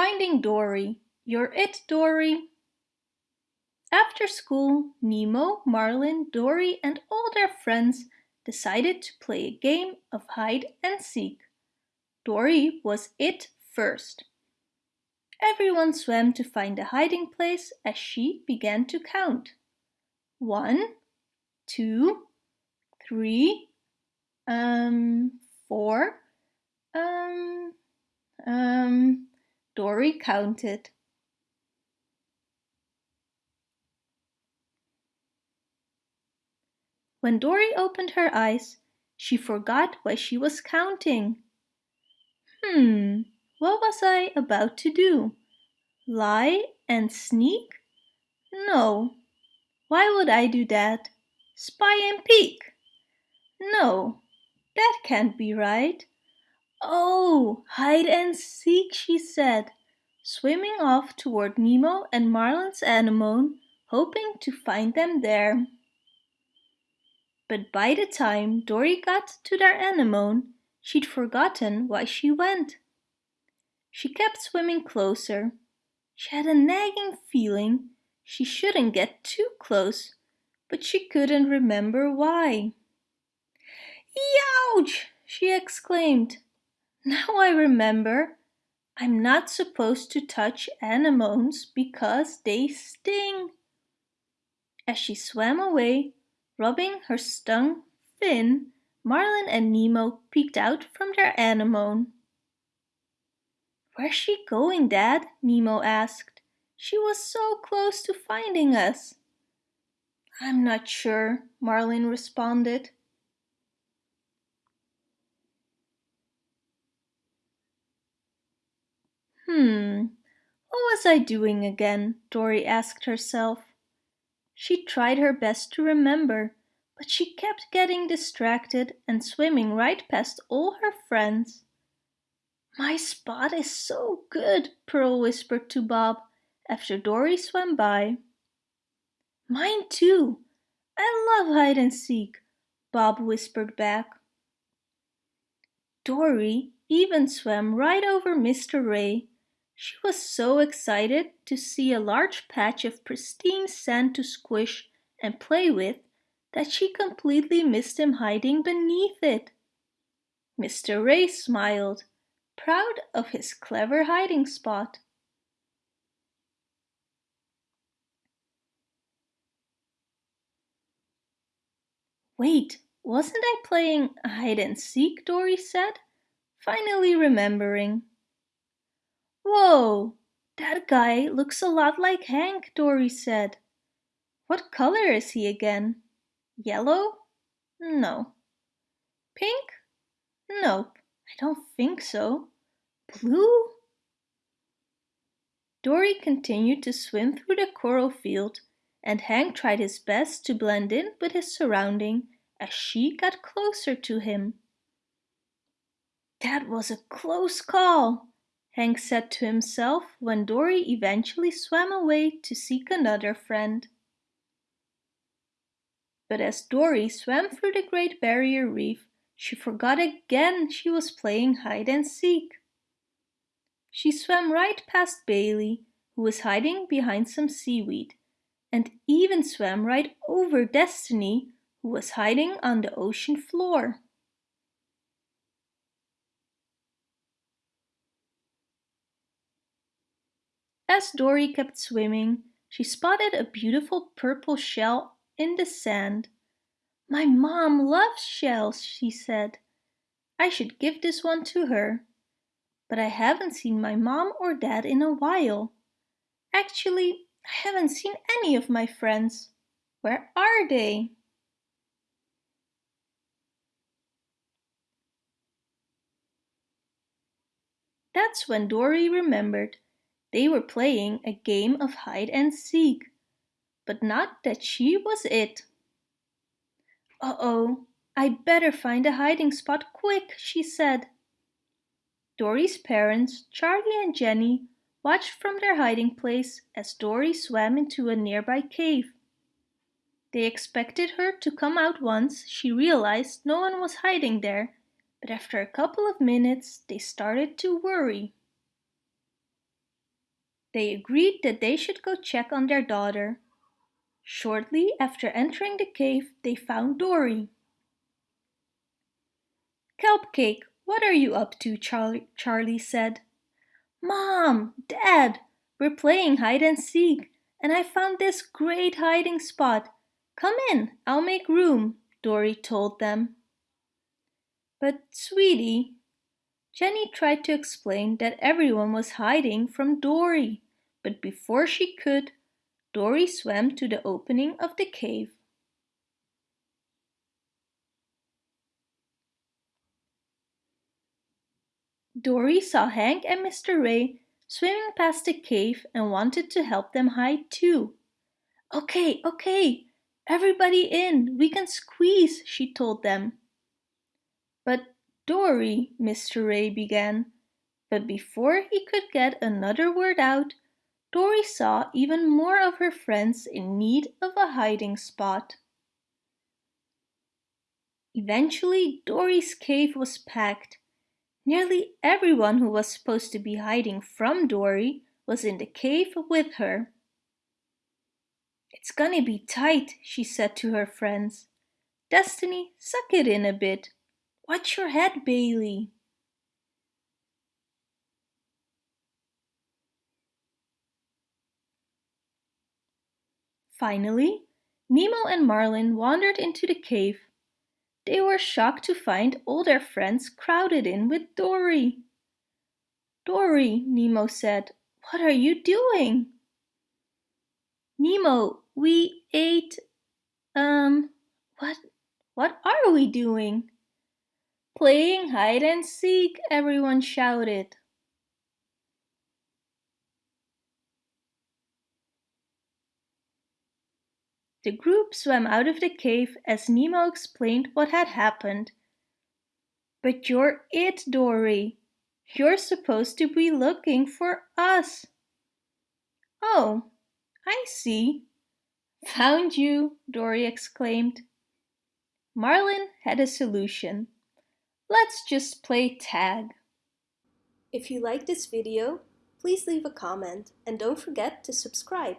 Finding Dory. You're it, Dory. After school, Nemo, Marlin, Dory and all their friends decided to play a game of hide and seek. Dory was it first. Everyone swam to find a hiding place as she began to count. One, two, three, um, four, um, um, Dory counted. When Dory opened her eyes, she forgot why she was counting. Hmm, what was I about to do? Lie and sneak? No. Why would I do that? Spy and peek? No, that can't be right. Oh, hide and seek, she said, swimming off toward Nemo and Marlin's anemone, hoping to find them there. But by the time Dory got to their anemone, she'd forgotten why she went. She kept swimming closer. She had a nagging feeling she shouldn't get too close, but she couldn't remember why. Youch! she exclaimed. Now I remember. I'm not supposed to touch anemones because they sting. As she swam away, rubbing her stung fin, Marlin and Nemo peeked out from their anemone. Where's she going, Dad? Nemo asked. She was so close to finding us. I'm not sure, Marlin responded. Hmm, what was I doing again? Dory asked herself. She tried her best to remember, but she kept getting distracted and swimming right past all her friends. My spot is so good, Pearl whispered to Bob after Dory swam by. Mine too. I love hide and seek, Bob whispered back. Dory even swam right over Mr. Ray she was so excited to see a large patch of pristine sand to squish and play with that she completely missed him hiding beneath it. Mr. Ray smiled, proud of his clever hiding spot. Wait, wasn't I playing hide and seek, Dory said, finally remembering. Whoa, that guy looks a lot like Hank, Dory said. What color is he again? Yellow? No. Pink? Nope, I don't think so. Blue? Dory continued to swim through the coral field and Hank tried his best to blend in with his surrounding as she got closer to him. That was a close call, Hank said to himself when Dory eventually swam away to seek another friend. But as Dory swam through the Great Barrier Reef, she forgot again she was playing hide and seek. She swam right past Bailey, who was hiding behind some seaweed, and even swam right over Destiny, who was hiding on the ocean floor. As Dory kept swimming, she spotted a beautiful purple shell in the sand. My mom loves shells, she said. I should give this one to her. But I haven't seen my mom or dad in a while. Actually, I haven't seen any of my friends. Where are they? That's when Dory remembered they were playing a game of hide and seek, but not that she was it. Uh-oh, I better find a hiding spot quick, she said. Dory's parents, Charlie and Jenny, watched from their hiding place as Dory swam into a nearby cave. They expected her to come out once she realized no one was hiding there, but after a couple of minutes they started to worry. They agreed that they should go check on their daughter. Shortly after entering the cave, they found Dory. Kelpcake, what are you up to? Charlie, Charlie said. Mom, Dad, we're playing hide and seek, and I found this great hiding spot. Come in, I'll make room, Dory told them. But, sweetie, Jenny tried to explain that everyone was hiding from Dory, but before she could, Dory swam to the opening of the cave. Dory saw Hank and Mr. Ray swimming past the cave and wanted to help them hide too. Okay, okay, everybody in, we can squeeze, she told them. But Dory, Mr. Ray began, but before he could get another word out, Dory saw even more of her friends in need of a hiding spot. Eventually, Dory's cave was packed Nearly everyone who was supposed to be hiding from Dory was in the cave with her. It's gonna be tight, she said to her friends. Destiny, suck it in a bit. Watch your head, Bailey. Finally, Nemo and Marlin wandered into the cave they were shocked to find all their friends crowded in with Dory. Dory, Nemo said, what are you doing? Nemo, we ate... Um, what, what are we doing? Playing hide and seek, everyone shouted. The group swam out of the cave as Nemo explained what had happened. But you're it, Dory. You're supposed to be looking for us. Oh, I see. Found you, Dory exclaimed. Marlin had a solution. Let's just play tag. If you like this video, please leave a comment and don't forget to subscribe.